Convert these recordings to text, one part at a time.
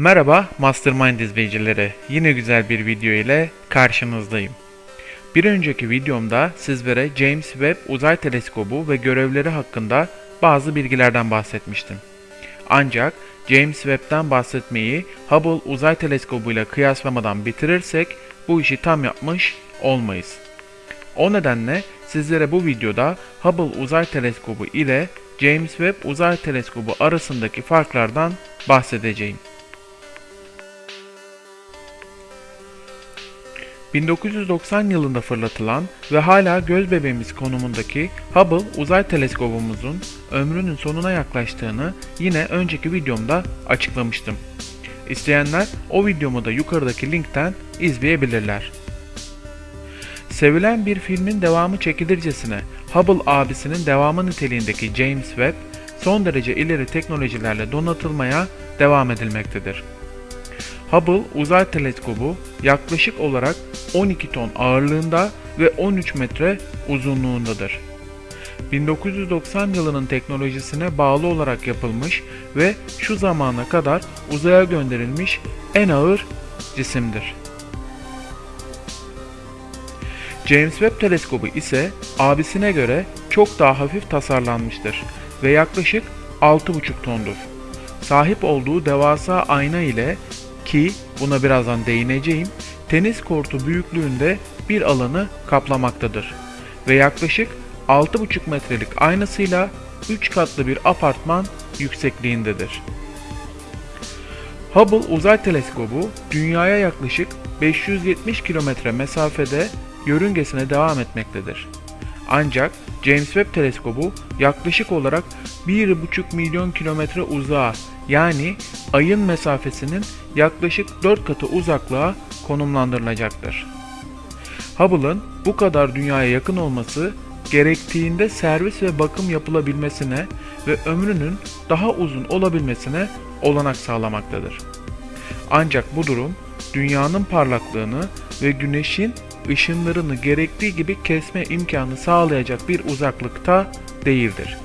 Merhaba Mastermind izleyicileri. Yine güzel bir video ile karşınızdayım. Bir önceki videomda sizlere James Webb Uzay Teleskobu ve görevleri hakkında bazı bilgilerden bahsetmiştim. Ancak James Webb'den bahsetmeyi Hubble Uzay Teleskobu ile kıyaslamadan bitirirsek bu işi tam yapmış olmayız. O nedenle sizlere bu videoda Hubble Uzay Teleskobu ile James Webb Uzay Teleskobu arasındaki farklardan bahsedeceğim. 1990 yılında fırlatılan ve hala göz bebeğimiz konumundaki Hubble uzay teleskobumuzun ömrünün sonuna yaklaştığını yine önceki videomda açıklamıştım. İsteyenler o videomu da yukarıdaki linkten izleyebilirler. Sevilen bir filmin devamı çekilircesine Hubble abisinin devamı niteliğindeki James Webb son derece ileri teknolojilerle donatılmaya devam edilmektedir. Hubble Uzay Teleskobu yaklaşık olarak 12 ton ağırlığında ve 13 metre uzunluğundadır. 1990 yılının teknolojisine bağlı olarak yapılmış ve şu zamana kadar uzaya gönderilmiş en ağır cisimdir. James Webb Teleskobu ise abisine göre çok daha hafif tasarlanmıştır ve yaklaşık 6,5 tondur. Sahip olduğu devasa ayna ile ki buna birazdan değineceğim, tenis kortu büyüklüğünde bir alanı kaplamaktadır ve yaklaşık 6,5 metrelik aynasıyla 3 katlı bir apartman yüksekliğindedir. Hubble Uzay Teleskobu dünyaya yaklaşık 570 kilometre mesafede yörüngesine devam etmektedir. Ancak James Webb Teleskobu yaklaşık olarak 1,5 milyon kilometre uzağa yani ayın mesafesinin yaklaşık 4 katı uzaklığa konumlandırılacaktır. Hubble'ın bu kadar dünyaya yakın olması gerektiğinde servis ve bakım yapılabilmesine ve ömrünün daha uzun olabilmesine olanak sağlamaktadır. Ancak bu durum dünyanın parlaklığını ve güneşin ışınlarını gerektiği gibi kesme imkanı sağlayacak bir uzaklıkta değildir.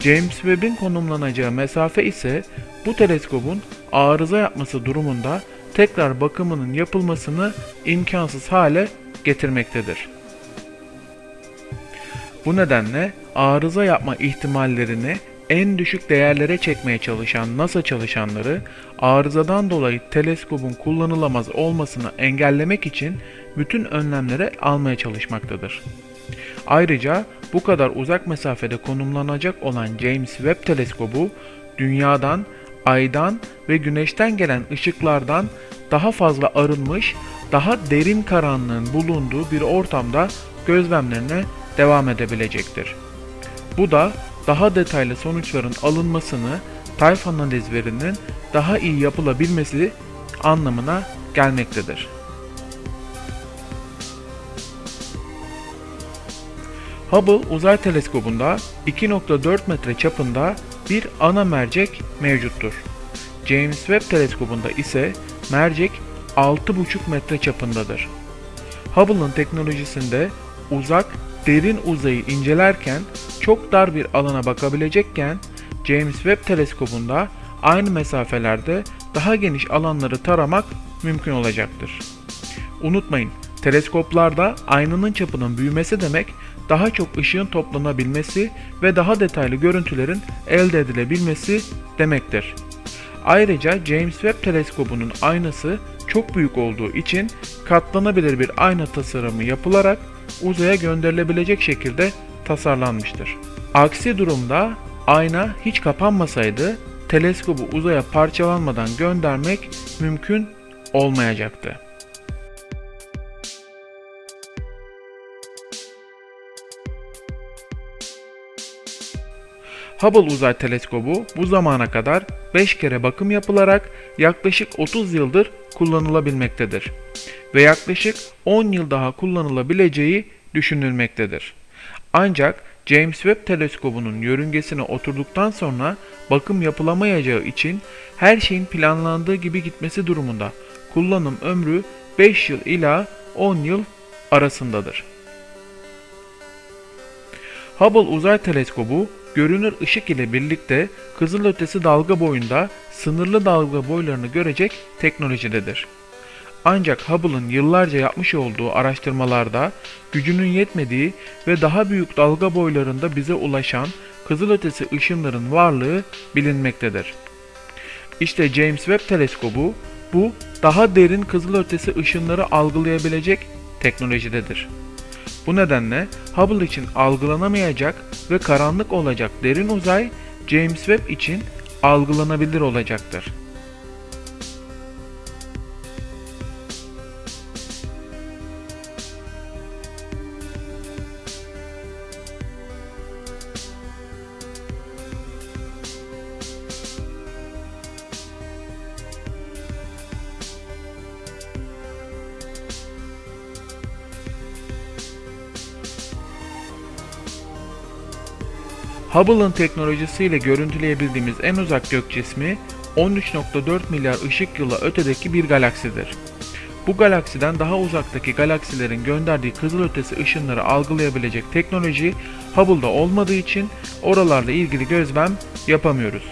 James Webb'in konumlanacağı mesafe ise bu teleskobun arıza yapması durumunda tekrar bakımının yapılmasını imkansız hale getirmektedir. Bu nedenle arıza yapma ihtimallerini en düşük değerlere çekmeye çalışan NASA çalışanları arızadan dolayı teleskobun kullanılamaz olmasını engellemek için bütün önlemleri almaya çalışmaktadır. Ayrıca bu kadar uzak mesafede konumlanacak olan James Webb teleskobu dünyadan, aydan ve güneşten gelen ışıklardan daha fazla arınmış, daha derin karanlığın bulunduğu bir ortamda gözlemlerine devam edebilecektir. Bu da daha detaylı sonuçların alınmasını, tayf analizlerinin daha iyi yapılabilmesi anlamına gelmektedir. Hubble Uzay Teleskobu'nda 2.4 metre çapında bir ana mercek mevcuttur. James Webb Teleskobu'nda ise mercek 6.5 metre çapındadır. Hubble'ın teknolojisinde uzak, derin uzayı incelerken çok dar bir alana bakabilecekken James Webb Teleskobu'nda aynı mesafelerde daha geniş alanları taramak mümkün olacaktır. Unutmayın, teleskoplarda aynanın çapının büyümesi demek daha çok ışığın toplanabilmesi ve daha detaylı görüntülerin elde edilebilmesi demektir. Ayrıca James Webb teleskobunun aynası çok büyük olduğu için katlanabilir bir ayna tasarımı yapılarak uzaya gönderilebilecek şekilde tasarlanmıştır. Aksi durumda ayna hiç kapanmasaydı teleskobu uzaya parçalanmadan göndermek mümkün olmayacaktı. Hubble Uzay Teleskobu bu zamana kadar 5 kere bakım yapılarak yaklaşık 30 yıldır kullanılabilmektedir ve yaklaşık 10 yıl daha kullanılabileceği düşünülmektedir. Ancak James Webb Teleskobu'nun yörüngesine oturduktan sonra bakım yapılamayacağı için her şeyin planlandığı gibi gitmesi durumunda kullanım ömrü 5 yıl ila 10 yıl arasındadır. Hubble Uzay Teleskobu görünür ışık ile birlikte kızılötesi dalga boyunda sınırlı dalga boylarını görecek teknolojidedir. Ancak Hubble'ın yıllarca yapmış olduğu araştırmalarda gücünün yetmediği ve daha büyük dalga boylarında bize ulaşan kızılötesi ışınların varlığı bilinmektedir. İşte James Webb Teleskobu bu daha derin kızılötesi ışınları algılayabilecek teknolojidedir. Bu nedenle Hubble için algılanamayacak ve karanlık olacak derin uzay James Webb için algılanabilir olacaktır. Hubble'ın teknolojisiyle görüntüleyebildiğimiz en uzak gök cismi 13.4 milyar ışık yılı ötedeki bir galaksidir. Bu galaksiden daha uzaktaki galaksilerin gönderdiği kızılötesi ışınları algılayabilecek teknoloji Hubble'da olmadığı için oralarla ilgili gözlem yapamıyoruz.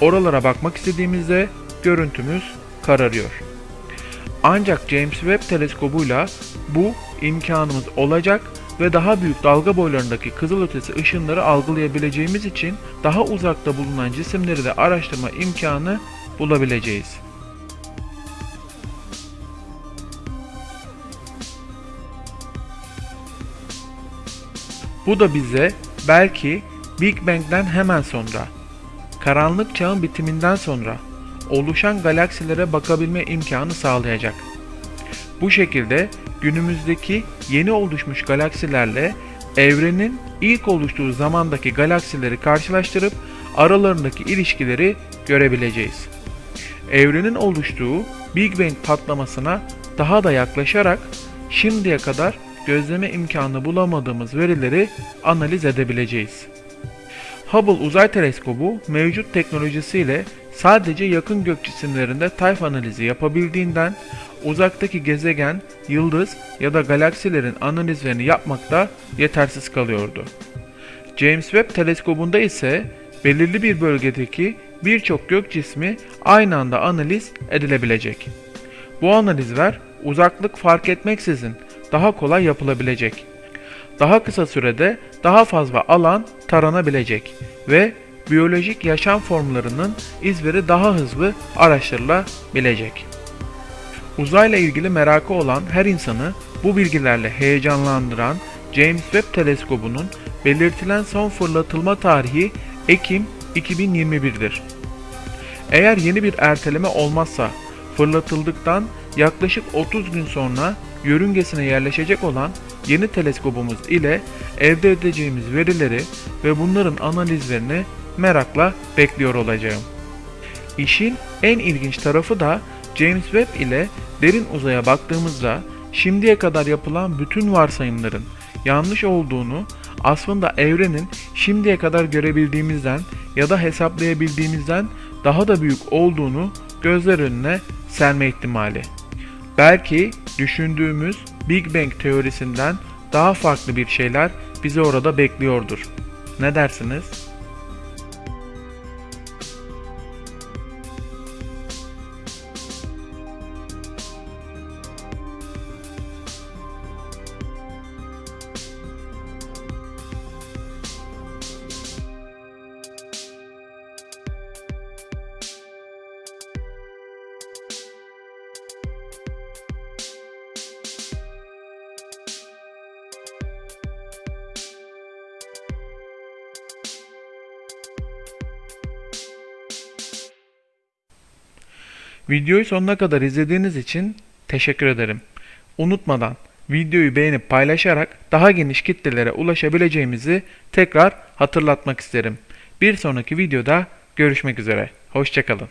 Oralara bakmak istediğimizde görüntümüz kararıyor. Ancak James Webb teleskobuyla bu imkanımız olacak ve daha büyük dalga boylarındaki kızılötesi ışınları algılayabileceğimiz için daha uzakta bulunan cisimleri de araştırma imkanı bulabileceğiz. Bu da bize belki Big Bang'den hemen sonra, karanlık çağın bitiminden sonra oluşan galaksilere bakabilme imkanı sağlayacak. Bu şekilde günümüzdeki yeni oluşmuş galaksilerle evrenin ilk oluştuğu zamandaki galaksileri karşılaştırıp aralarındaki ilişkileri görebileceğiz. Evrenin oluştuğu Big Bang patlamasına daha da yaklaşarak şimdiye kadar gözleme imkanı bulamadığımız verileri analiz edebileceğiz. Hubble Uzay Teleskobu mevcut teknolojisiyle sadece yakın gök cisimlerinde tayf analizi yapabildiğinden uzaktaki gezegen, yıldız ya da galaksilerin analizlerini yapmakta yetersiz kalıyordu. James Webb teleskobunda ise belirli bir bölgedeki birçok gök cismi aynı anda analiz edilebilecek. Bu analizler uzaklık fark etmeksizin daha kolay yapılabilecek. Daha kısa sürede daha fazla alan taranabilecek ve biyolojik yaşam formlarının izleri daha hızlı araştırılabilecek. Uzayla ilgili merakı olan her insanı bu bilgilerle heyecanlandıran James Webb Teleskobu'nun belirtilen son fırlatılma tarihi Ekim 2021'dir. Eğer yeni bir erteleme olmazsa fırlatıldıktan yaklaşık 30 gün sonra yörüngesine yerleşecek olan yeni teleskobumuz ile elde edeceğimiz verileri ve bunların analizlerini merakla bekliyor olacağım. İşin en ilginç tarafı da James Webb ile derin uzaya baktığımızda şimdiye kadar yapılan bütün varsayımların yanlış olduğunu aslında evrenin şimdiye kadar görebildiğimizden ya da hesaplayabildiğimizden daha da büyük olduğunu gözler önüne serme ihtimali. Belki düşündüğümüz Big Bang teorisinden daha farklı bir şeyler bizi orada bekliyordur. Ne dersiniz? Videoyu sonuna kadar izlediğiniz için teşekkür ederim. Unutmadan videoyu beğenip paylaşarak daha geniş kitlelere ulaşabileceğimizi tekrar hatırlatmak isterim. Bir sonraki videoda görüşmek üzere. Hoşçakalın.